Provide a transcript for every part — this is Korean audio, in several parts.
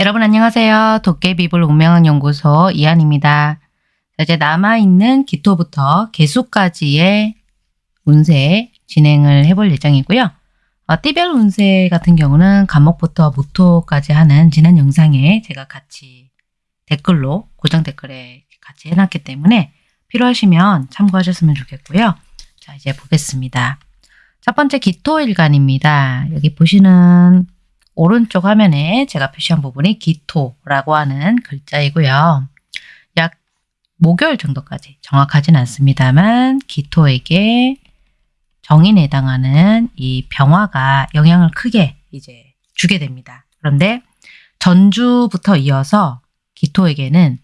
여러분 안녕하세요. 도깨비불 운명학 연구소 이한입니다. 이제 남아있는 기토부터 개수까지의 운세 진행을 해볼 예정이고요. 어, 띠별 운세 같은 경우는 간목부터 무토까지 하는 지난 영상에 제가 같이 댓글로 고정 댓글에 같이 해놨기 때문에 필요하시면 참고하셨으면 좋겠고요. 자 이제 보겠습니다. 첫 번째 기토일간입니다. 여기 보시는 오른쪽 화면에 제가 표시한 부분이 기토라고 하는 글자이고요. 약 목요일 정도까지 정확하진 않습니다만 기토에게 정인에 해당하는 이 병화가 영향을 크게 이제 주게 됩니다. 그런데 전주부터 이어서 기토에게는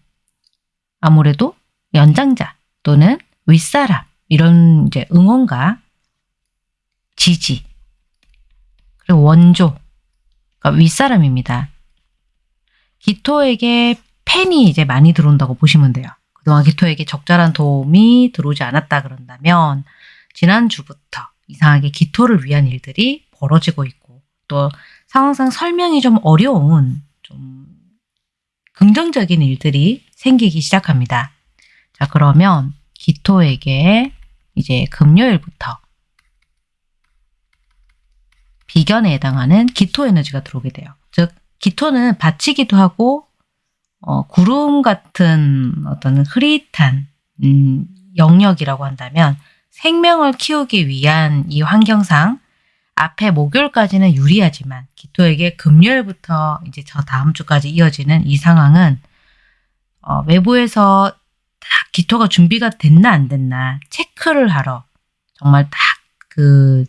아무래도 연장자 또는 윗사람 이런 이제 응원과 지지 그리고 원조 그러니까 윗사람입니다. 기토에게 팬이 이제 많이 들어온다고 보시면 돼요. 그동안 기토에게 적절한 도움이 들어오지 않았다 그런다면 지난주부터 이상하게 기토를 위한 일들이 벌어지고 있고 또 상황상 설명이 좀 어려운 좀 긍정적인 일들이 생기기 시작합니다. 자 그러면 기토에게 이제 금요일부터 비견에 해당하는 기토 에너지가 들어오게 돼요. 즉 기토는 받치기도 하고 어, 구름 같은 어떤 흐릿한 음, 영역이라고 한다면 생명을 키우기 위한 이 환경상 앞에 목요일까지는 유리하지만 기토에게 금요일부터 이제 저 다음 주까지 이어지는 이 상황은 어, 외부에서 딱 기토가 준비가 됐나 안 됐나 체크를 하러 정말 딱 그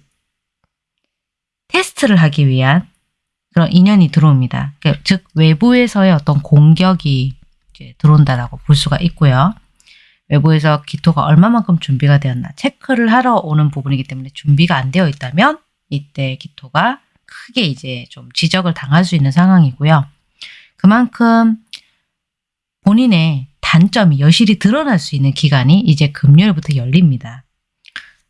테스트를 하기 위한 그런 인연이 들어옵니다. 그러니까 즉 외부에서의 어떤 공격이 들어온다라고 볼 수가 있고요. 외부에서 기토가 얼마만큼 준비가 되었나 체크를 하러 오는 부분이기 때문에 준비가 안 되어 있다면 이때 기토가 크게 이제 좀 지적을 당할 수 있는 상황이고요. 그만큼 본인의 단점이 여실히 드러날 수 있는 기간이 이제 금요일부터 열립니다.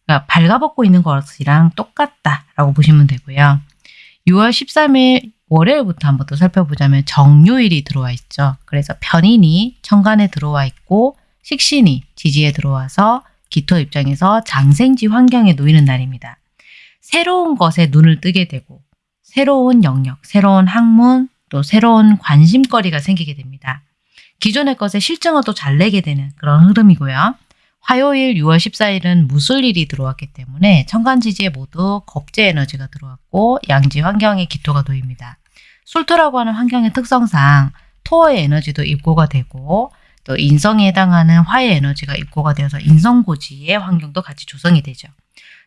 그러니까 발가벗고 있는 것이랑 똑같다라고 보시면 되고요. 6월 13일 월요일부터 한번 더 살펴보자면 정요일이 들어와 있죠. 그래서 편인이 천간에 들어와 있고 식신이 지지에 들어와서 기토 입장에서 장생지 환경에 놓이는 날입니다. 새로운 것에 눈을 뜨게 되고 새로운 영역, 새로운 학문, 또 새로운 관심거리가 생기게 됩니다. 기존의 것에 실증을 또 잘 내게 되는 그런 흐름이고요. 화요일 6월 14일은 무술일이 들어왔기 때문에 천간지지에 모두 겁제 에너지가 들어왔고 양지 환경에 기토가 놓입니다. 술토라고 하는 환경의 특성상 토의 에너지도 입고가 되고 또 인성에 해당하는 화의 에너지가 입고가 되어서 인성고지의 환경도 같이 조성이 되죠.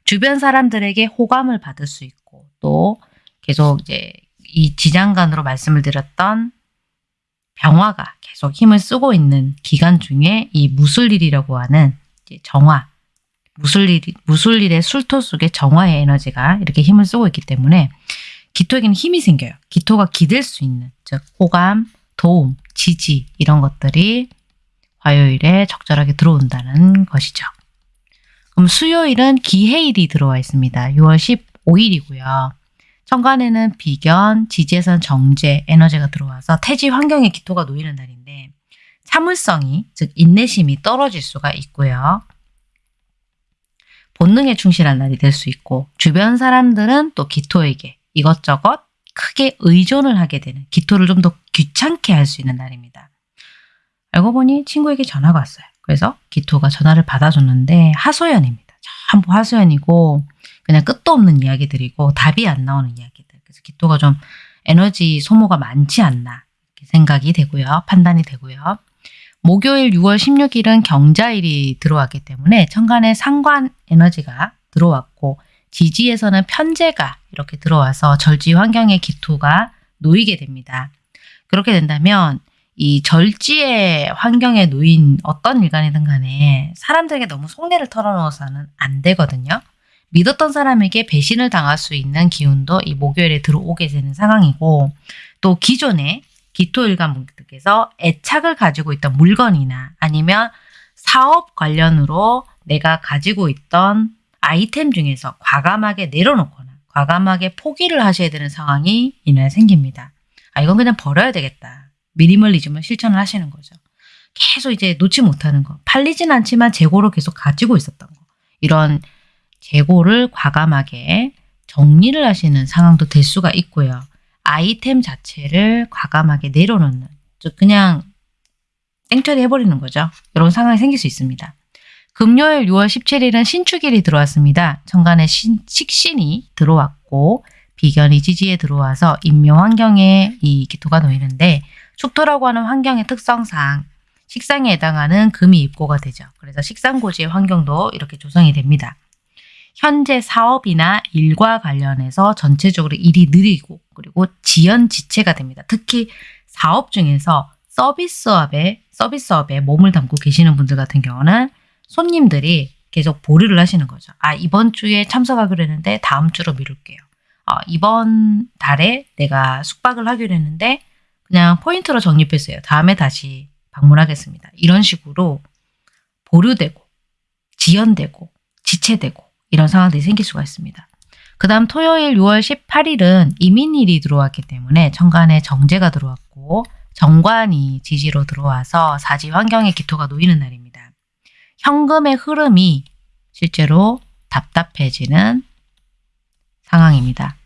주변 사람들에게 호감을 받을 수 있고 또 계속 이제 이 지장간으로 말씀을 드렸던 병화가 계속 힘을 쓰고 있는 기간 중에 이 무술일이라고 하는 정화, 무술일, 무술일의 술토 속에 정화의 에너지가 이렇게 힘을 쓰고 있기 때문에 기토에게는 힘이 생겨요. 기토가 기댈 수 있는 즉 호감, 도움, 지지 이런 것들이 화요일에 적절하게 들어온다는 것이죠. 그럼 수요일은 기해일이 들어와 있습니다. 6월 15일이고요. 천간에는 비견, 지지에선 정제, 에너지가 들어와서 태지 환경에 기토가 놓이는 날인데 참을성이 즉 인내심이 떨어질 수가 있고요. 본능에 충실한 날이 될 수 있고 주변 사람들은 또 기토에게 이것저것 크게 의존을 하게 되는 기토를 좀 더 귀찮게 할 수 있는 날입니다. 알고 보니 친구에게 전화가 왔어요. 그래서 기토가 전화를 받아줬는데 하소연입니다. 전부 하소연이고 그냥 끝도 없는 이야기들이고 답이 안 나오는 이야기들. 그래서 기토가 좀 에너지 소모가 많지 않나 생각이 되고요. 판단이 되고요. 목요일 6월 16일은 경자일이 들어왔기 때문에 천간에 상관 에너지가 들어왔고 지지에서는 편제가 이렇게 들어와서 절지 환경의 기토가 놓이게 됩니다. 그렇게 된다면 이 절지의 환경에 놓인 어떤 일간이든 간에 사람들에게 너무 속내를 털어놓아서는 안 되거든요. 믿었던 사람에게 배신을 당할 수 있는 기운도 이 목요일에 들어오게 되는 상황이고 또 기존에 기토일간 분들께서 애착을 가지고 있던 물건이나 아니면 사업 관련으로 내가 가지고 있던 아이템 중에서 과감하게 내려놓거나 과감하게 포기를 하셔야 되는 상황이 이날 생깁니다. 아 이건 그냥 버려야 되겠다. 미니멀리즘을 실천을 하시는 거죠. 계속 이제 놓지 못하는 거. 팔리진 않지만 재고로 계속 가지고 있었던 거. 이런 재고를 과감하게 정리를 하시는 상황도 될 수가 있고요. 아이템 자체를 과감하게 내려놓는, 즉 그냥 땡처리 해버리는 거죠. 이런 상황이 생길 수 있습니다. 금요일 6월 17일은 신축일이 들어왔습니다. 천간에 신, 식신이 들어왔고 비견이 지지에 들어와서 인묘 환경에 이 기토가 놓이는데 축토라고 하는 환경의 특성상 식상에 해당하는 금이 입고가 되죠. 그래서 식상고지의 환경도 이렇게 조성이 됩니다. 현재 사업이나 일과 관련해서 전체적으로 일이 느리고 그리고 지연지체가 됩니다. 특히 사업 중에서 서비스업에 서비스업에 몸을 담고 계시는 분들 같은 경우는 손님들이 계속 보류를 하시는 거죠. 아 이번 주에 참석하기로 했는데 다음 주로 미룰게요. 어, 이번 달에 내가 숙박을 하기로 했는데 그냥 포인트로 적립했어요. 다음에 다시 방문하겠습니다. 이런 식으로 보류되고 지연되고 지체되고 이런 상황들이 생길 수가 있습니다. 그 다음 토요일 6월 18일은 이민일이 들어왔기 때문에 천간에 정제가 들어왔고 정관이 지지로 들어와서 사지 환경에 기토가 놓이는 날입니다. 현금의 흐름이 실제로 답답해지는 상황입니다.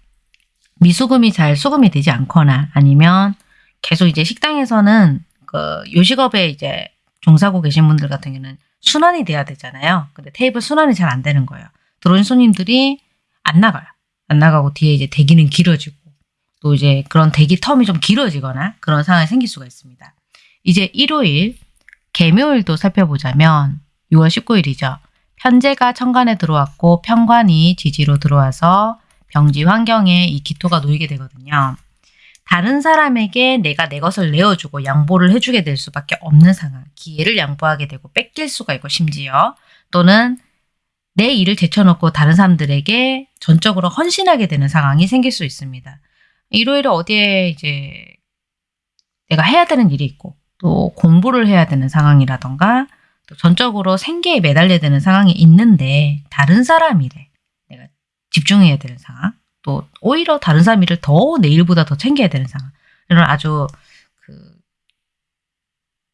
미수금이 잘 수금이 되지 않거나 아니면 계속 이제 식당에서는 그 요식업에 이제 종사하고 계신 분들 같은 경우는 순환이 돼야 되잖아요. 근데 테이블 순환이 잘 안 되는 거예요. 들어온 손님들이 안 나가요. 안 나가고 뒤에 이제 대기는 길어지고 또 이제 그런 대기 텀이 좀 길어지거나 그런 상황이 생길 수가 있습니다. 이제 일요일 개묘일도 살펴보자면 6월 19일이죠. 편제가 천간에 들어왔고 편관이 지지로 들어와서 병지 환경에 이 기토가 놓이게 되거든요. 다른 사람에게 내가 내 것을 내어주고 양보를 해주게 될 수밖에 없는 상황. 기회를 양보하게 되고 뺏길 수가 있고 심지어 또는 내 일을 제쳐놓고 다른 사람들에게 전적으로 헌신하게 되는 상황이 생길 수 있습니다. 일요일에 어디에 이제 내가 해야 되는 일이 있고 또 공부를 해야 되는 상황이라던가 또 전적으로 생계에 매달려야 되는 상황이 있는데 다른 사람 일에 내가 집중해야 되는 상황 또 오히려 다른 사람 일을 더 내일보다 더 챙겨야 되는 상황 이런 아주 그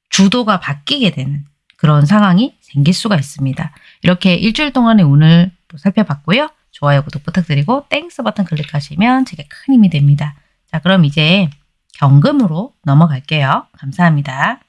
주도가 바뀌게 되는 그런 상황이 생길 수가 있습니다. 이렇게 일주일 동안의 운을 또 살펴봤고요. 좋아요, 구독 부탁드리고 Thanks 버튼 클릭하시면 제게 큰 힘이 됩니다. 자 그럼 이제 경금으로 넘어갈게요. 감사합니다.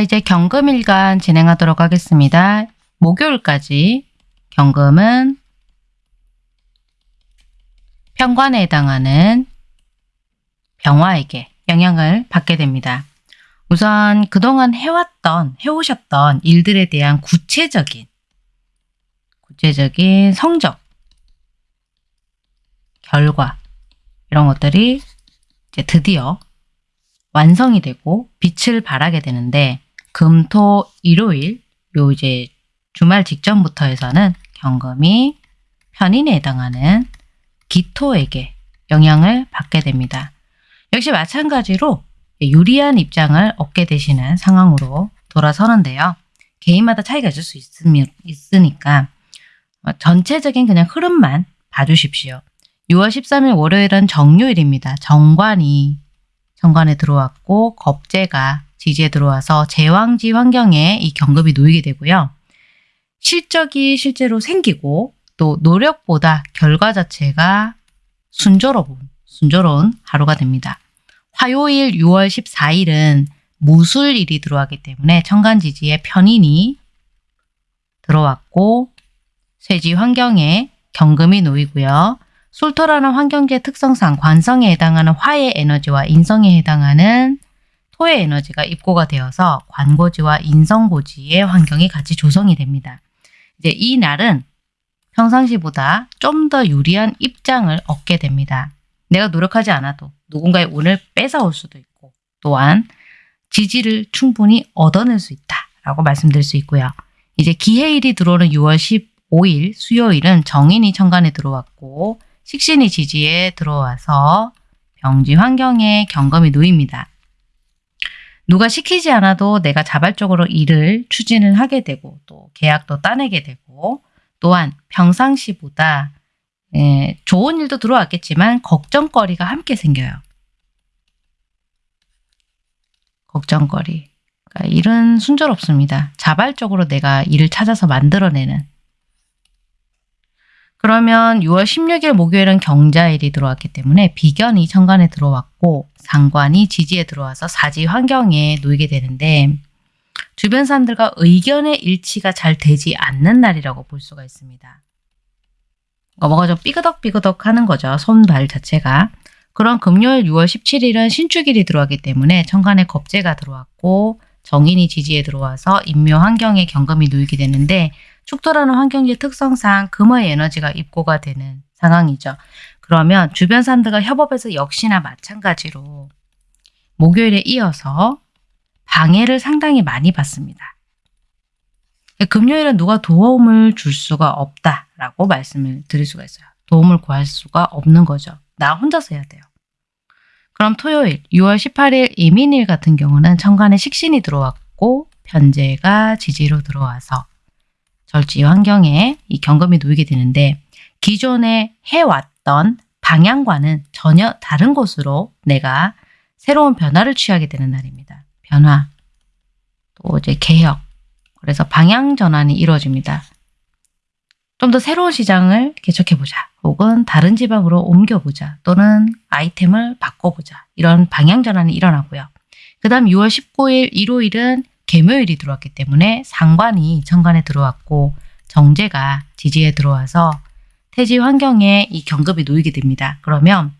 자 이제 경금일간 진행하도록 하겠습니다. 목요일까지 경금은 편관에 해당하는 병화에게 영향을 받게 됩니다. 우선 그동안 해왔던, 해오셨던 일들에 대한 구체적인, 구체적인 성적, 결과, 이런 것들이 이제 드디어 완성이 되고 빛을 발하게 되는데 금, 토, 일요일 요 이제 주말 직전부터 해서는 경금이 편인에 해당하는 기토에게 영향을 받게 됩니다. 역시 마찬가지로 유리한 입장을 얻게 되시는 상황으로 돌아서는데요. 개인마다 차이가 있을 수 있으니까 전체적인 그냥 흐름만 봐주십시오. 6월 13일 월요일은 정요일입니다. 정관이 정관에 들어왔고 겁재가 지지에 들어와서 제왕지 환경에 이 경금이 놓이게 되고요. 실적이 실제로 생기고 또 노력보다 결과 자체가 순조로운, 순조로운 하루가 됩니다. 화요일 6월 14일은 무술일이 들어왔기 때문에 천간지지에 편인이 들어왔고 쇠지 환경에 경금이 놓이고요. 솔토라는 환경계 특성상 관성에 해당하는 화의 에너지와 인성에 해당하는 토의 에너지가 입고가 되어서 관고지와 인성고지의 환경이 같이 조성이 됩니다. 이제 이 날은 평상시보다 좀 더 유리한 입장을 얻게 됩니다. 내가 노력하지 않아도 누군가의 운을 뺏어올 수도 있고 또한 지지를 충분히 얻어낼 수 있다라고 말씀드릴 수 있고요. 이제 기해일이 들어오는 6월 15일 수요일은 정인이 천간에 들어왔고 식신이 지지에 들어와서 병지 환경에 경금이 놓입니다. 누가 시키지 않아도 내가 자발적으로 일을 추진을 하게 되고 또 계약도 따내게 되고 또한 평상시보다 예, 좋은 일도 들어왔겠지만 걱정거리가 함께 생겨요. 걱정거리. 그러니까 일은 순조롭습니다. 자발적으로 내가 일을 찾아서 만들어내는. 그러면 6월 16일 목요일은 경자일이 들어왔기 때문에 비견이 천간에 들어왔고 상관이 지지에 들어와서 사지 환경에 놓이게 되는데 주변 사람들과 의견의 일치가 잘 되지 않는 날이라고 볼 수가 있습니다. 그러니까 뭐가 좀 삐그덕삐그덕 하는 거죠. 손발 자체가. 그런 금요일 6월 17일은 신축일이 들어왔기 때문에 천간에 겁재가 들어왔고 정인이 지지에 들어와서 인묘 환경에 경금이 놓이게 되는데 축토라는 환경지 특성상 금의 에너지가 입고가 되는 상황이죠. 그러면 주변 사람들과 협업해서 역시나 마찬가지로 목요일에 이어서 방해를 상당히 많이 받습니다. 금요일은 누가 도움을 줄 수가 없다라고 말씀을 드릴 수가 있어요. 도움을 구할 수가 없는 거죠. 나 혼자서 해야 돼요. 그럼 토요일 6월 18일 이민일 같은 경우는 천간에 식신이 들어왔고 편제가 지지로 들어와서 절지 환경에 이 경금이 놓이게 되는데 기존에 해왔던 방향과는 전혀 다른 곳으로 내가 새로운 변화를 취하게 되는 날입니다. 변화, 또 이제 개혁, 그래서 방향 전환이 이루어집니다. 좀 더 새로운 시장을 개척해보자. 혹은 다른 지방으로 옮겨보자. 또는 아이템을 바꿔보자. 이런 방향 전환이 일어나고요. 그 다음 6월 19일 일요일은 개묘일이 들어왔기 때문에 상관이 천간에 들어왔고 정제가 지지에 들어와서 태지 환경에 이 경급이 놓이게 됩니다. 그러면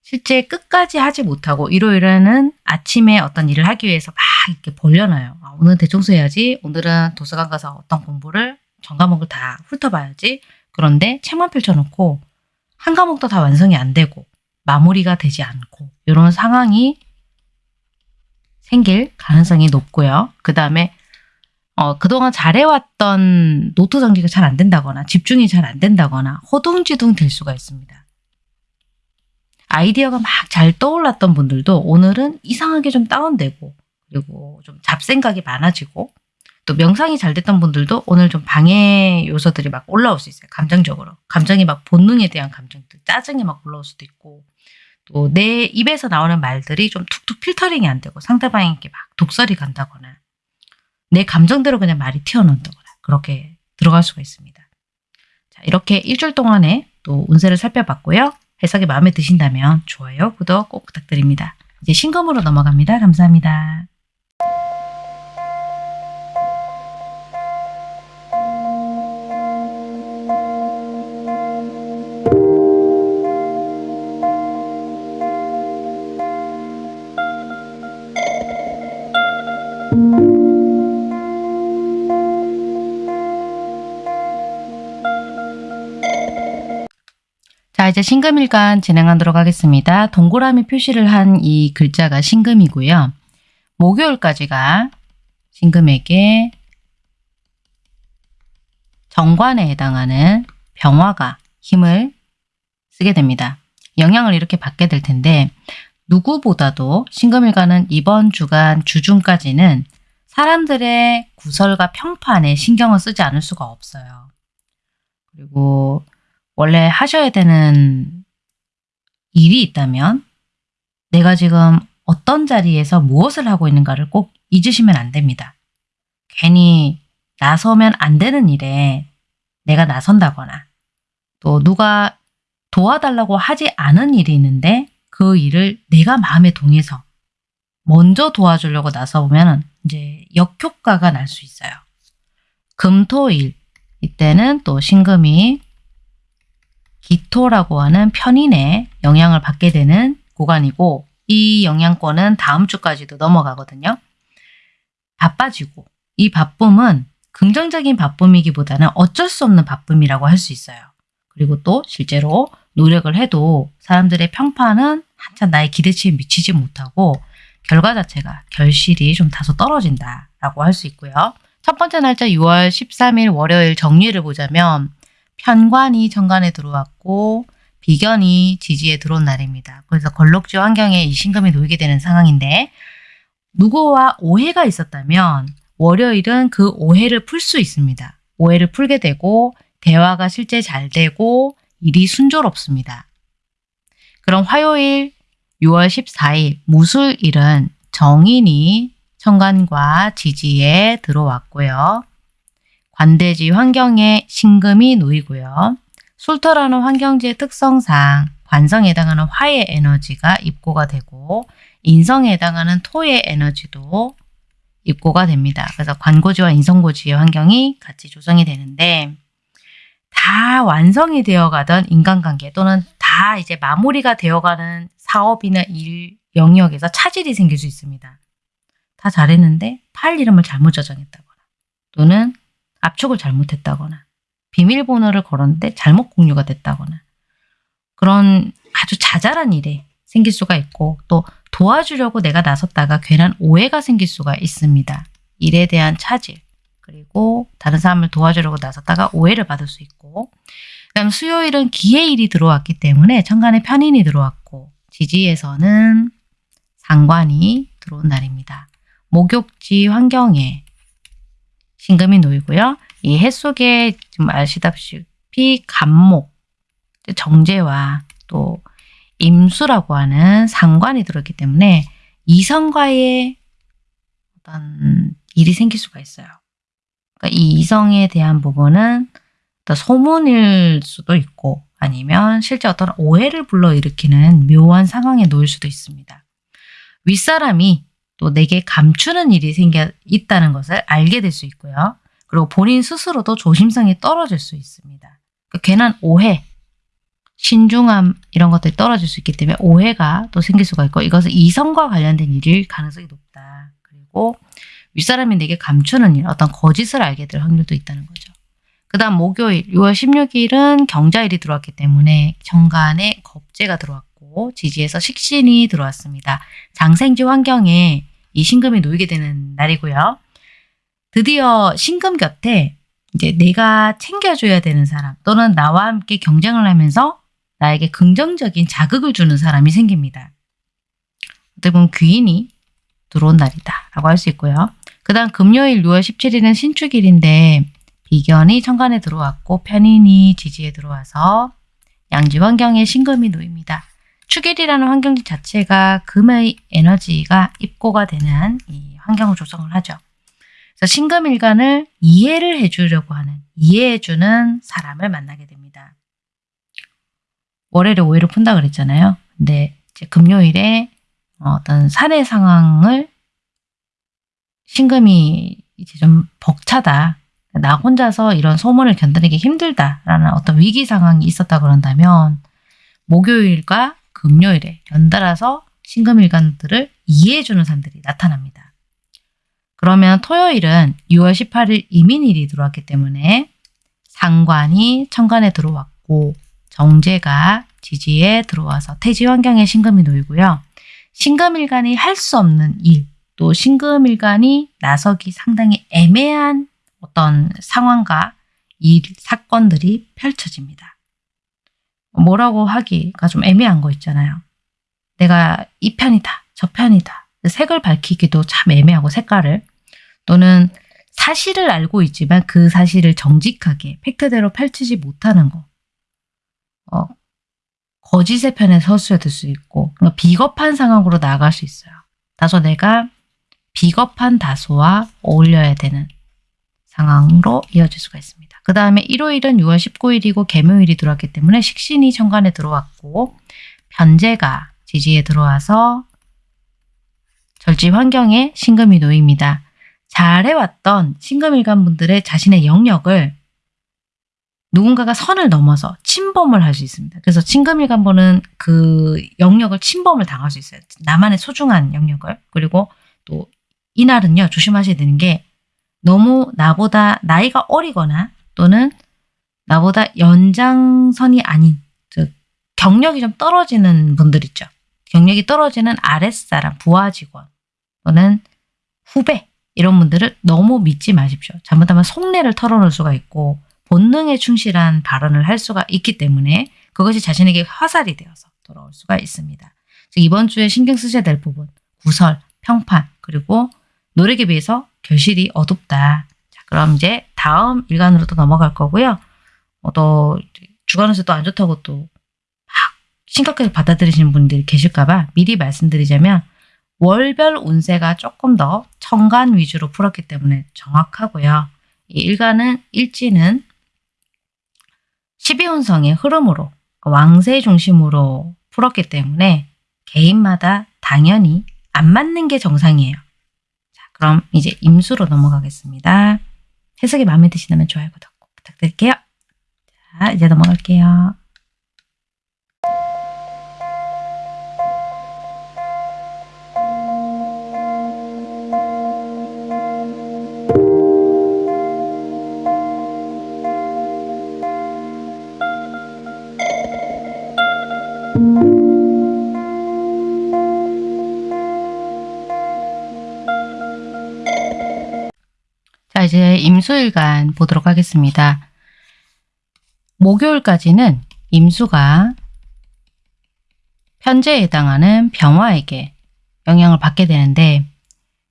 실제 끝까지 하지 못하고 일요일에는 아침에 어떤 일을 하기 위해서 막 이렇게 벌려놔요. 아, 오늘 대청소 해야지. 오늘은 도서관 가서 어떤 공부를 전 과목을 다 훑어봐야지. 그런데 책만 펼쳐놓고 한 과목도 다 완성이 안 되고 마무리가 되지 않고 이런 상황이 생길 가능성이 높고요. 그 다음에 어, 그동안 잘해왔던 노트 정리가 잘 안 된다거나 집중이 잘 안 된다거나 허둥지둥 될 수가 있습니다. 아이디어가 막 잘 떠올랐던 분들도 오늘은 이상하게 좀 다운되고 그리고 좀 잡생각이 많아지고 또 명상이 잘 됐던 분들도 오늘 좀 방해 요소들이 막 올라올 수 있어요. 감정적으로. 감정이 막 본능에 대한 감정들, 짜증이 막 올라올 수도 있고 또 내 입에서 나오는 말들이 좀 툭툭 필터링이 안 되고 상대방에게 막 독설이 간다거나 내 감정대로 그냥 말이 튀어나온다거나 그렇게 들어갈 수가 있습니다. 자, 이렇게 일주일 동안에 또 운세를 살펴봤고요. 해석이 마음에 드신다면 좋아요, 구독 꼭 부탁드립니다. 이제 신검으로 넘어갑니다. 감사합니다. 이제 신금일간 진행하도록 하겠습니다. 동그라미 표시를 한 이 글자가 신금이고요. 목요일까지가 신금에게 정관에 해당하는 병화가 힘을 쓰게 됩니다. 영향을 이렇게 받게 될 텐데 누구보다도 신금일간은 이번 주간 주중까지는 사람들의 구설과 평판에 신경을 쓰지 않을 수가 없어요. 그리고 원래 하셔야 되는 일이 있다면 내가 지금 어떤 자리에서 무엇을 하고 있는가를 꼭 잊으시면 안 됩니다. 괜히 나서면 안 되는 일에 내가 나선다거나 또 누가 도와달라고 하지 않은 일이 있는데 그 일을 내가 마음에 동해서 먼저 도와주려고 나서보면 이제 역효과가 날 수 있어요. 금토일 이때는 또 신금이 기토라고 하는 편인에 영향을 받게 되는 구간이고 이 영향권은 다음 주까지도 넘어가거든요. 바빠지고 이 바쁨은 긍정적인 바쁨이기보다는 어쩔 수 없는 바쁨이라고 할 수 있어요. 그리고 또 실제로 노력을 해도 사람들의 평판은 한참 나의 기대치에 미치지 못하고 결과 자체가 결실이 좀 다소 떨어진다라고 할 수 있고요. 첫 번째 날짜 6월 13일 월요일 정리를 보자면 편관이 정관에 들어왔고 비견이 지지에 들어온 날입니다. 그래서 걸록지 환경에 이 신금이 놓이게 되는 상황인데 누구와 오해가 있었다면 월요일은 그 오해를 풀 수 있습니다. 오해를 풀게 되고 대화가 실제 잘 되고 일이 순조롭습니다. 그럼 화요일 6월 14일 무술일은 정인이 천간과 지지에 들어왔고요. 관대지 환경에 신금이 놓이고요. 술터라는 환경지의 특성상 관성에 해당하는 화의 에너지가 입고가 되고 인성에 해당하는 토의 에너지도 입고가 됩니다. 그래서 관고지와 인성고지의 환경이 같이 조성이 되는데 다 완성이 되어가던 인간관계 또는 다 이제 마무리가 되어가는 사업이나 일 영역에서 차질이 생길 수 있습니다. 다 잘했는데 파일 이름을 잘못 저장했다거나 또는 압축을 잘못했다거나 비밀번호를 걸었는데 잘못 공유가 됐다거나 그런 아주 자잘한 일에 생길 수가 있고 또 도와주려고 내가 나섰다가 괜한 오해가 생길 수가 있습니다. 일에 대한 차질 그리고 다른 사람을 도와주려고 나섰다가 오해를 받을 수 있고 그다음 수요일은 기해일이 들어왔기 때문에 천간에 편인이 들어왔고 지지에서는 상관이 들어온 날입니다. 목욕지 환경에 신금이 놓이고요. 이 해 속에 좀 아시다시피 간목, 정제와 또 임수라고 하는 상관이 들어있기 때문에 이성과의 어떤 일이 생길 수가 있어요. 그러니까 이 이성에 대한 부분은 소문일 수도 있고 아니면 실제 어떤 오해를 불러일으키는 묘한 상황에 놓일 수도 있습니다. 윗사람이 또 내게 감추는 일이 생겨 있다는 것을 알게 될 수 있고요. 그리고 본인 스스로도 조심성이 떨어질 수 있습니다. 그 괜한 오해, 신중함 이런 것들이 떨어질 수 있기 때문에 오해가 또 생길 수가 있고 이것은 이성과 관련된 일일 가능성이 높다. 그리고 윗사람이 내게 감추는 일, 어떤 거짓을 알게 될 확률도 있다는 거죠. 그 다음 목요일 6월 16일은 경자일이 들어왔기 때문에 정간에 겁재가 들어왔 고 지지에서 식신이 들어왔습니다. 장생지 환경에 이 신금이 놓이게 되는 날이고요. 드디어 신금 곁에 이제 내가 챙겨줘야 되는 사람 또는 나와 함께 경쟁을 하면서 나에게 긍정적인 자극을 주는 사람이 생깁니다. 어떻게 보면 귀인이 들어온 날이다 라고 할 수 있고요. 그 다음 금요일 6월 17일은 신축일인데 비견이 천간에 들어왔고 편인이 지지에 들어와서 양지 환경에 신금이 놓입니다. 축일이라는 환경 자체가 금의 에너지가 입고가 되는 이 환경을 조성을 하죠. 그래서 신금일간을 이해를 해주려고 하는 이해해주는 사람을 만나게 됩니다. 월요일에 오해를 푼다 그랬잖아요. 근데 이제 금요일에 어떤 사례 상황을 신금이 이제 좀 벅차다. 나 혼자서 이런 소문을 견디기 힘들다라는 어떤 위기 상황이 있었다 그런다면 목요일과 금요일에 연달아서 신금일간들을 이해해주는 사람들이 나타납니다. 그러면 토요일은 6월 18일 이민일이 들어왔기 때문에 상관이 천간에 들어왔고 정제가 지지에 들어와서 태지 환경에 신금이 놓이고요. 신금일간이 할 수 없는 일, 또 신금일간이 나서기 상당히 애매한 어떤 상황과 일, 사건들이 펼쳐집니다. 뭐라고 하기가 좀 애매한 거 있잖아요. 내가 이 편이다, 저 편이다. 색을 밝히기도 참 애매하고 색깔을 또는 사실을 알고 있지만 그 사실을 정직하게 팩트대로 펼치지 못하는 거. 어, 거짓의 편에 서수야 될수 있고 그러니까 비겁한 상황으로 나아갈 수 있어요. 다소 내가 비겁한 다소와 어울려야 되는 상황으로 이어질 수가 있습니다. 그 다음에 일요일은 6월 19일이고 개묘일이 들어왔기 때문에 식신이 천간에 들어왔고 변제가 지지에 들어와서 절지 환경에 신금이 놓입니다. 잘해왔던 신금일간 분들의 자신의 영역을 누군가가 선을 넘어서 침범을 할 수 있습니다. 그래서 친금일간보는 그 영역을 침범을 당할 수 있어요. 나만의 소중한 영역을. 그리고 또 이날은요. 조심하셔야 되는 게 너무 나보다 나이가 어리거나 또는 나보다 연장선이 아닌 즉 경력이 좀 떨어지는 분들 있죠. 경력이 떨어지는 아랫사람, 부하 직원 또는 후배 이런 분들을 너무 믿지 마십시오. 잘못하면 속내를 털어놓을 수가 있고 본능에 충실한 발언을 할 수가 있기 때문에 그것이 자신에게 화살이 되어서 돌아올 수가 있습니다. 즉 이번 주에 신경 쓰셔야 될 부분 구설, 평판 그리고 노력에 비해서 결실이 어둡다. 자 그럼 이제 다음 일간으로 또 넘어갈 거고요. 어, 또 주간에서 또 안 좋다고 또 막 심각하게 받아들이시는 분들이 계실까봐 미리 말씀드리자면 월별 운세가 조금 더 천간 위주로 풀었기 때문에 정확하고요. 이 일간은 일지는 12운성의 흐름으로 왕세 중심으로 풀었기 때문에 개인마다 당연히 안 맞는 게 정상이에요. 자, 그럼 이제 임수로 넘어가겠습니다. 해석이 마음에 드시다면 좋아요, 구독 꼭 부탁드릴게요. 자, 이제 넘어갈게요. 이제 임수일간 보도록 하겠습니다. 목요일까지는 임수가 편제에 해당하는 병화에게 영향을 받게 되는데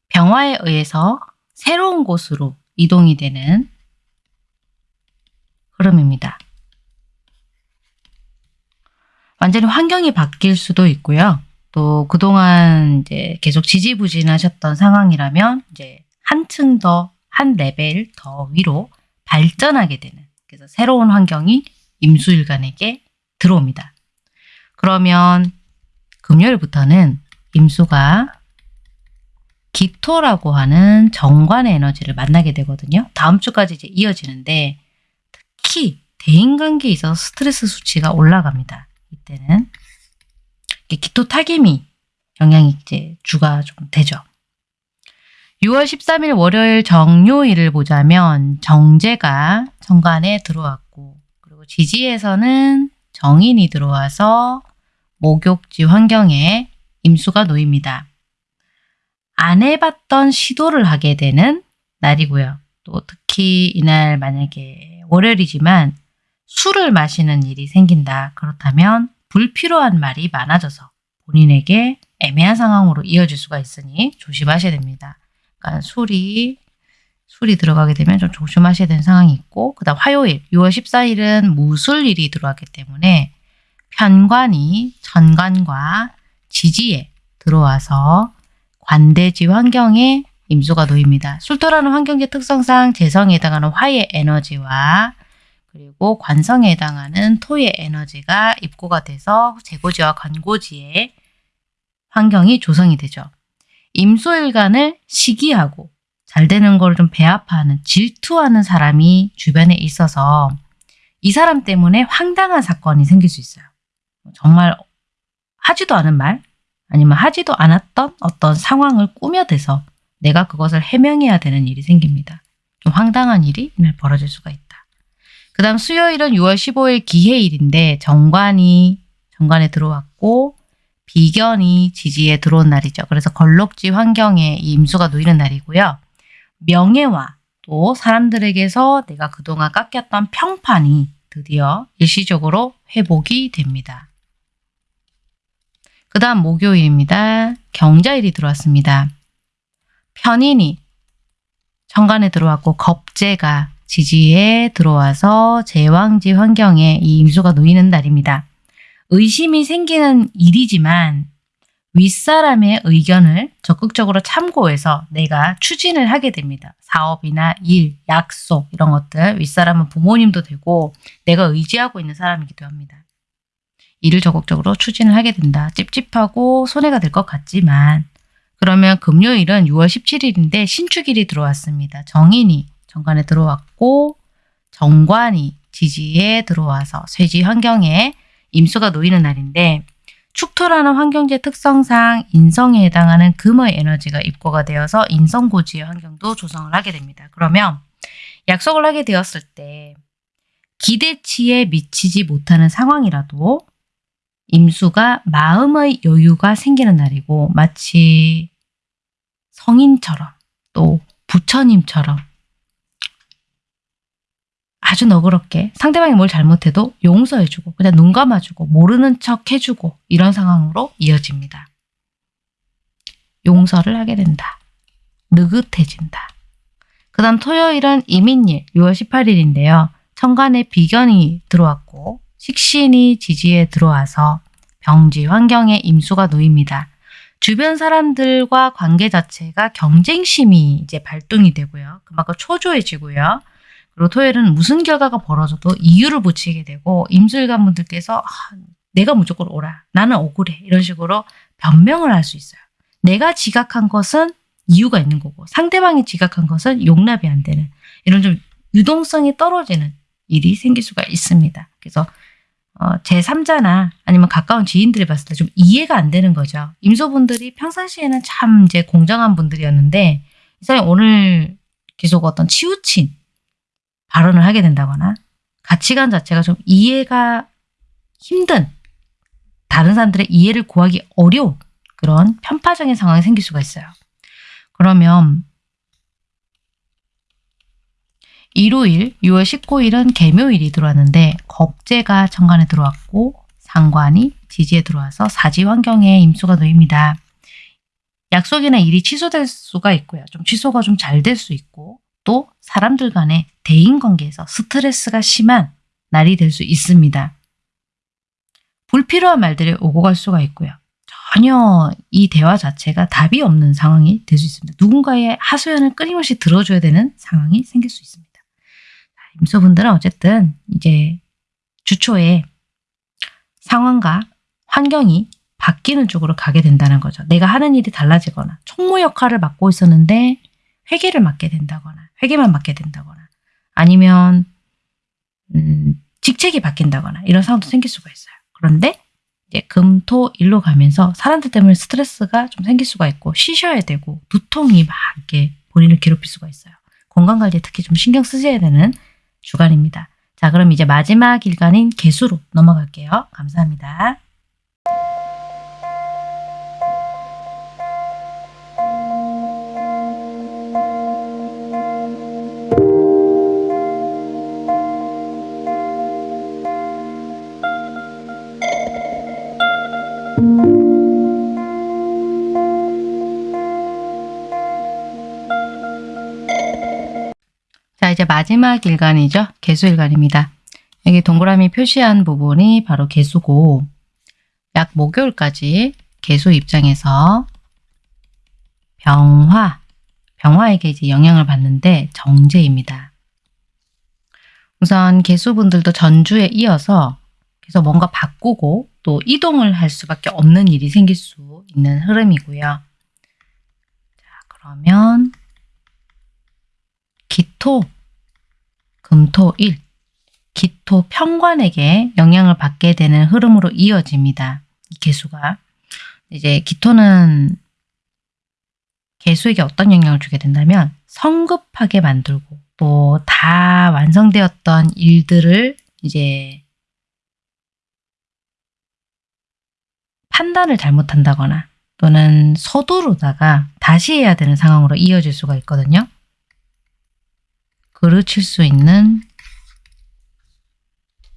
병화에 의해서 새로운 곳으로 이동이 되는 흐름입니다. 완전히 환경이 바뀔 수도 있고요. 또 그동안 이제 계속 지지부진하셨던 상황이라면 이제 한층 더, 한 레벨 더 위로 발전하게 되는 그래서 새로운 환경이 임수일간에게 들어옵니다. 그러면 금요일부터는 임수가 기토라고 하는 정관의 에너지를 만나게 되거든요. 다음 주까지 이제 이어지는데 특히 대인관계에 있어서 스트레스 수치가 올라갑니다. 이때는 기토 타기미 영향이 이제 주가 좀 되죠. 6월 13일 월요일 정요일을 보자면 정제가 정관에 들어왔고 그리고 지지에서는 정인이 들어와서 목욕지 환경에 임수가 놓입니다. 안 해봤던 시도를 하게 되는 날이고요. 또 특히 이날 만약에 월요일이지만 술을 마시는 일이 생긴다. 그렇다면 불필요한 말이 많아져서 본인에게 애매한 상황으로 이어질 수가 있으니 조심하셔야 됩니다. 그러니까 술이 술이 들어가게 되면 좀 조심하셔야 되는 상황이 있고 그 다음 화요일 6월 14일은 무술일이 들어왔기 때문에 편관이 천관과 지지에 들어와서 관대지 환경에 임수가 놓입니다. 술토라는 환경지 특성상 재성에 해당하는 화의 에너지와 그리고 관성에 해당하는 토의 에너지가 입고가 돼서 재고지와 관고지의 환경이 조성이 되죠. 임수일간을 시기하고 잘 되는 걸 좀 배아파하는 질투하는 사람이 주변에 있어서 이 사람 때문에 황당한 사건이 생길 수 있어요. 정말 하지도 않은 말 아니면 하지도 않았던 어떤 상황을 꾸며대서 내가 그것을 해명해야 되는 일이 생깁니다. 좀 황당한 일이 이날 벌어질 수가 있다. 그 다음 수요일은 6월 15일 기해일인데 정관이 정관에 들어왔고 비견이 지지에 들어온 날이죠. 그래서 걸럭지 환경에 임수가 놓이는 날이고요. 명예와 또 사람들에게서 내가 그동안 깎였던 평판이 드디어 일시적으로 회복이 됩니다. 그 다음 목요일입니다. 경자일이 들어왔습니다. 편인이 정관에 들어왔고 겁재가 지지에 들어와서 제왕지 환경에 이 임수가 놓이는 날입니다. 의심이 생기는 일이지만 윗사람의 의견을 적극적으로 참고해서 내가 추진을 하게 됩니다. 사업이나 일, 약속 이런 것들 윗사람은 부모님도 되고 내가 의지하고 있는 사람이기도 합니다. 일을 적극적으로 추진을 하게 된다. 찝찝하고 손해가 될 것 같지만 그러면 금요일은 6월 17일인데 신축일이 들어왔습니다. 정인이 정관에 들어왔고 정관이 지지에 들어와서 쇠지 환경에 임수가 놓이는 날인데 축토라는 환경지 특성상 인성에 해당하는 금의 에너지가 입고가 되어서 인성고지의 환경도 조성을 하게 됩니다. 그러면 약속을 하게 되었을 때 기대치에 미치지 못하는 상황이라도 임수가 마음의 여유가 생기는 날이고 마치 성인처럼 또 부처님처럼 아주 너그럽게 상대방이 뭘 잘못해도 용서해주고 그냥 눈 감아주고 모르는 척 해주고 이런 상황으로 이어집니다. 용서를 하게 된다. 느긋해진다. 그 다음 토요일은 이민일 6월 18일인데요. 천간에 비견이 들어왔고 식신이 지지에 들어와서 병지 환경에 임수가 놓입니다. 주변 사람들과 관계 자체가 경쟁심이 이제 발동이 되고요. 그만큼 초조해지고요. 그리고 토요일은 무슨 결과가 벌어져도 이유를 붙이게 되고 임술관 분들께서 아, 내가 무조건 오라. 나는 억울해. 이런 식으로 변명을 할 수 있어요. 내가 지각한 것은 이유가 있는 거고 상대방이 지각한 것은 용납이 안 되는 이런 좀 유동성이 떨어지는 일이 생길 수가 있습니다. 그래서 어, 제3자나 아니면 가까운 지인들이 봤을 때 좀 이해가 안 되는 거죠. 임소분들이 평상시에는 참 이제 공정한 분들이었는데 이 사람이 오늘 계속 어떤 치우친 발언을 하게 된다거나 가치관 자체가 좀 이해가 힘든 다른 사람들의 이해를 구하기 어려운 그런 편파적인 상황이 생길 수가 있어요. 그러면 일요일 6월 19일은 개묘일이 들어왔는데 겁재가 천간에 들어왔고 상관이 지지에 들어와서 사지 환경에 임수가 놓입니다. 약속이나 일이 취소될 수가 있고요. 좀 취소가 좀 잘 될 수 있고 또 사람들 간의 대인관계에서 스트레스가 심한 날이 될 수 있습니다. 불필요한 말들이 오고 갈 수가 있고요. 전혀 이 대화 자체가 답이 없는 상황이 될 수 있습니다. 누군가의 하소연을 끊임없이 들어줘야 되는 상황이 생길 수 있습니다. 임소분들은 어쨌든 이제 주초에 상황과 환경이 바뀌는 쪽으로 가게 된다는 거죠. 내가 하는 일이 달라지거나 총무 역할을 맡고 있었는데 회계를 맡게 된다거나 회계만 맡게 된다거나 아니면 음, 직책이 바뀐다거나 이런 상황도 생길 수가 있어요. 그런데 이제 금, 토, 일로 가면서 사람들 때문에 스트레스가 좀 생길 수가 있고 쉬셔야 되고 두통이 막 이렇게 본인을 괴롭힐 수가 있어요. 건강관리에 특히 좀 신경 쓰셔야 되는 주간입니다. 자 그럼 이제 마지막 일간인 개수로 넘어갈게요. 감사합니다. 마지막 일간이죠. 개수일간입니다. 여기 동그라미 표시한 부분이 바로 개수고 약 목요일까지 개수 입장에서 병화, 병화에게 이제 영향을 받는데 정제입니다. 우선 개수분들도 전주에 이어서 그래서 뭔가 바꾸고 또 이동을 할 수밖에 없는 일이 생길 수 있는 흐름이고요. 자, 그러면 기토, 금토, 일 기토 평관에게 영향을 받게 되는 흐름으로 이어집니다. 이 개수가. 이제 기토는 개수에게 어떤 영향을 주게 된다면 성급하게 만들고 또 다 완성되었던 일들을 이제 판단을 잘못한다거나 또는 서두르다가 다시 해야 되는 상황으로 이어질 수가 있거든요. 그르칠 수 있는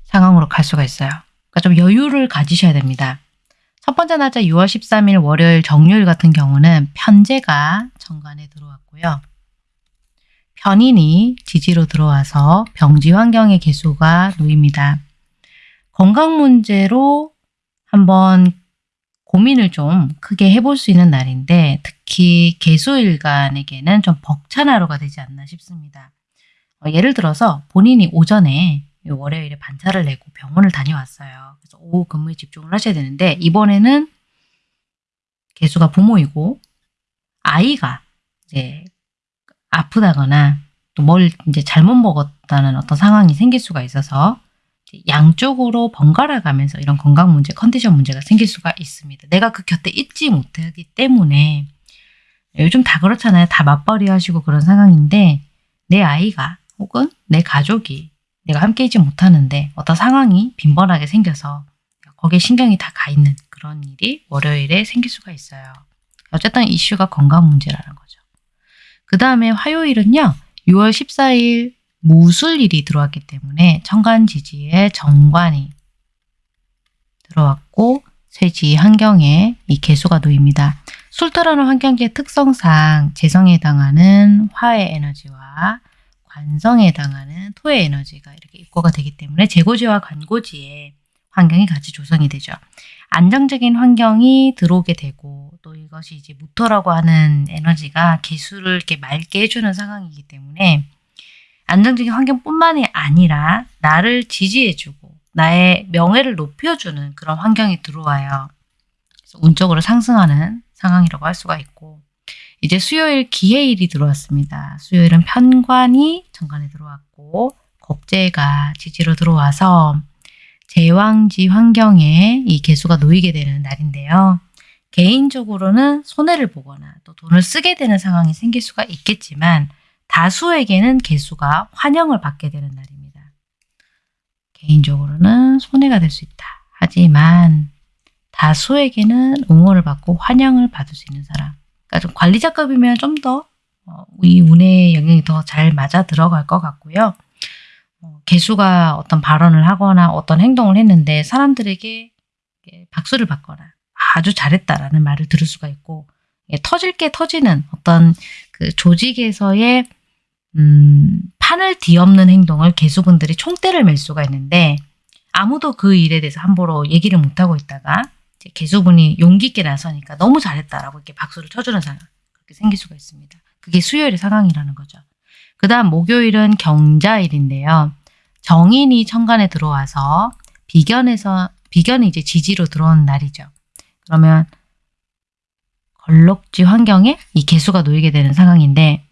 상황으로 갈 수가 있어요. 그러니까 좀 여유를 가지셔야 됩니다. 첫 번째 날짜 6월 13일 월요일 정요일 같은 경우는 편제가 정관에 들어왔고요. 편인이 지지로 들어와서 병지 환경의 개수가 놓입니다. 건강 문제로 한번 고민을 좀 크게 해볼 수 있는 날인데 특히 개수일간에게는 좀 벅찬 하루가 되지 않나 싶습니다. 어, 예를 들어서 본인이 오전에 월요일에 반차를 내고 병원을 다녀왔어요. 그래서 오후 근무에 집중을 하셔야 되는데 이번에는 개수가 부모이고 아이가 이제 아프다거나 또 뭘 이제 잘못 먹었다는 어떤 상황이 생길 수가 있어서 양쪽으로 번갈아 가면서 이런 건강 문제, 컨디션 문제가 생길 수가 있습니다. 내가 그 곁에 있지 못하기 때문에 요즘 다 그렇잖아요. 다 맞벌이 하시고 그런 상황인데 내 아이가 혹은 내 가족이 내가 함께 있지 못하는데 어떤 상황이 빈번하게 생겨서 거기에 신경이 다 가 있는 그런 일이 월요일에 생길 수가 있어요. 어쨌든 이슈가 건강 문제라는 거죠. 그 다음에 화요일은요. 6월 14일 무술일이 들어왔기 때문에 천간지지에 정관이 들어왔고 쇠지 환경에 이 개수가 놓입니다. 술토라는 환경지의 특성상 재성에 해당하는 화의 에너지와 관성에 해당하는 토의 에너지가 이렇게 입고가 되기 때문에 재고지와 관고지에 환경이 같이 조성이 되죠. 안정적인 환경이 들어오게 되고 또 이것이 이제 무토라고 하는 에너지가 개수를 이렇게 맑게 해주는 상황이기 때문에 안정적인 환경뿐만이 아니라 나를 지지해주고 나의 명예를 높여주는 그런 환경이 들어와요. 그래서 운적으로 상승하는 상황이라고 할 수가 있고 이제 수요일 기해일이 들어왔습니다. 수요일은 편관이 정관에 들어왔고 겁재가 지지로 들어와서 제왕지 환경에 이 개수가 놓이게 되는 날인데요. 개인적으로는 손해를 보거나 또 돈을 쓰게 되는 상황이 생길 수가 있겠지만 다수에게는 개수가 환영을 받게 되는 날입니다. 개인적으로는 손해가 될 수 있다. 하지만 다수에게는 응원을 받고 환영을 받을 수 있는 사람. 그러니까 좀 관리자급이면 좀 더 이 운의 영향이 더 잘 맞아 들어갈 것 같고요. 어, 개수가 어떤 발언을 하거나 어떤 행동을 했는데 사람들에게 박수를 받거나 아주 잘했다라는 말을 들을 수가 있고 터질 게 터지는 어떤 그 조직에서의 음, 판을 뒤엎는 행동을 개수분들이 총대를 맬 수가 있는데 아무도 그 일에 대해서 함부로 얘기를 못하고 있다가 개수분이 용기 있게 나서니까 너무 잘했다라고 이렇게 박수를 쳐주는 상황 그렇게 생길 수가 있습니다. 그게 수요일의 상황이라는 거죠. 그 다음 목요일은 경자일인데요. 정인이 천간에 들어와서 비견에서 비견이 이제 지지로 들어온 날이죠. 그러면 걸럭지 환경에 이 개수가 놓이게 되는 상황인데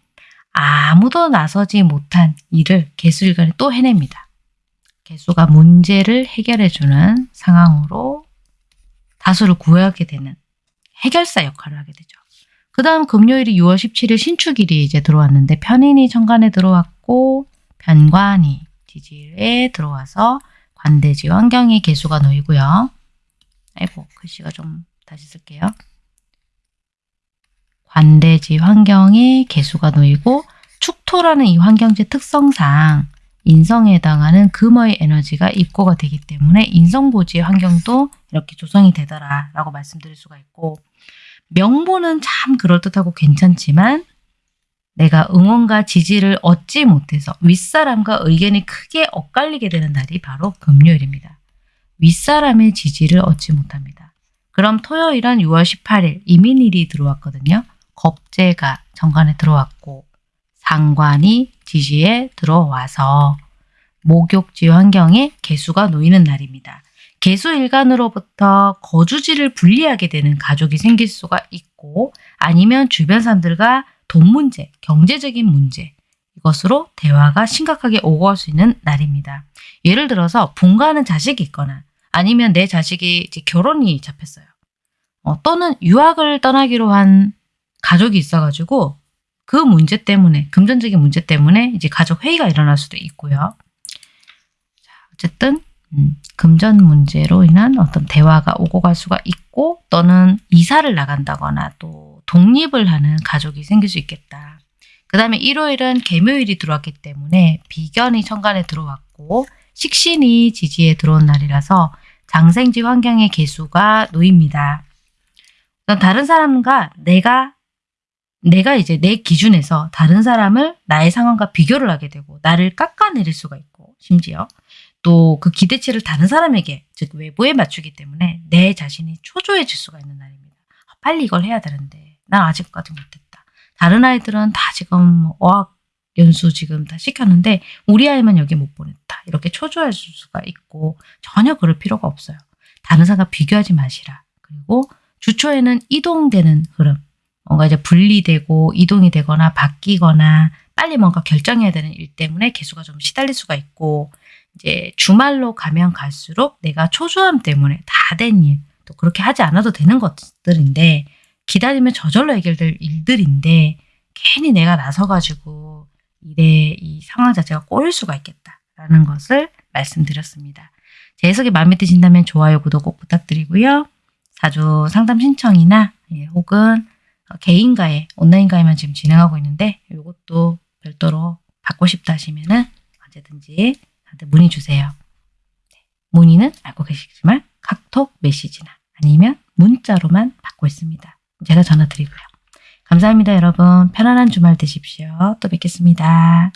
아무도 나서지 못한 일을 개수일간에 또 해냅니다. 개수가 문제를 해결해주는 상황으로 다수를 구하게 되는 해결사 역할을 하게 되죠. 그 다음 금요일이 6월 17일 신축일이 이제 들어왔는데 편인이 천간에 들어왔고 편관이 지지에 들어와서 관대지 환경에 개수가 놓이고요. 아이고 글씨가 좀 다시 쓸게요. 관대지 환경에 개수가 놓이고 축토라는 이 환경지 특성상 인성에 해당하는 금의 에너지가 입고가 되기 때문에 인성보지의 환경도 이렇게 조성이 되더라 라고 말씀드릴 수가 있고 명보는 참 그럴듯하고 괜찮지만 내가 응원과 지지를 얻지 못해서 윗사람과 의견이 크게 엇갈리게 되는 날이 바로 금요일입니다. 윗사람의 지지를 얻지 못합니다. 그럼 토요일은 6월 18일 이민일이 들어왔거든요. 겁재가 정관에 들어왔고 상관이 지지에 들어와서 목욕지 환경에 개수가 놓이는 날입니다. 개수 일간으로부터 거주지를 분리하게 되는 가족이 생길 수가 있고 아니면 주변 사람들과 돈 문제, 경제적인 문제 이것으로 대화가 심각하게 오고 갈수 있는 날입니다. 예를 들어서 분가하는 자식이 있거나 아니면 내 자식이 결혼이 잡혔어요. 어, 또는 유학을 떠나기로 한 가족이 있어가지고 그 문제 때문에 금전적인 문제 때문에 이제 가족 회의가 일어날 수도 있고요. 자, 어쨌든 음, 금전 문제로 인한 어떤 대화가 오고 갈 수가 있고 또는 이사를 나간다거나 또 독립을 하는 가족이 생길 수 있겠다. 그 다음에 일요일은 개묘일이 들어왔기 때문에 비견이 천간에 들어왔고 식신이 지지에 들어온 날이라서 장생지 환경의 개수가 놓입니다. 다른 사람과 내가 내가 이제 내 기준에서 다른 사람을 나의 상황과 비교를 하게 되고 나를 깎아내릴 수가 있고 심지어 또 그 기대치를 다른 사람에게 즉 외부에 맞추기 때문에 내 자신이 초조해질 수가 있는 날입니다. 아, 빨리 이걸 해야 되는데 난 아직까지 못했다. 다른 아이들은 다 지금 뭐 어학 연수 지금 다 시켰는데 우리 아이만 여기 못 보냈다. 이렇게 초조할 수가 있고 전혀 그럴 필요가 없어요. 다른 사람과 비교하지 마시라. 그리고 주초에는 이동되는 흐름 뭔가 이제 분리되고 이동이 되거나 바뀌거나 빨리 뭔가 결정해야 되는 일 때문에 개수가 좀 시달릴 수가 있고 이제 주말로 가면 갈수록 내가 초조함 때문에 다 된 일, 또 그렇게 하지 않아도 되는 것들인데 기다리면 저절로 해결될 일들인데 괜히 내가 나서가지고 일에 이 상황 자체가 꼬일 수가 있겠다라는 것을 말씀드렸습니다. 제 해석이 마음에 드신다면 좋아요, 구독 꼭 부탁드리고요. 자주 상담 신청이나 예, 혹은 어, 개인가에 온라인 가입만 지금 진행하고 있는데 이것도 별도로 받고 싶다 하시면은 언제든지 저한테 문의 주세요. 네, 문의는 알고 계시지만 카톡 메시지나 아니면 문자로만 받고 있습니다. 제가 전화 드리고요. 감사합니다, 여러분. 편안한 주말 되십시오. 또 뵙겠습니다.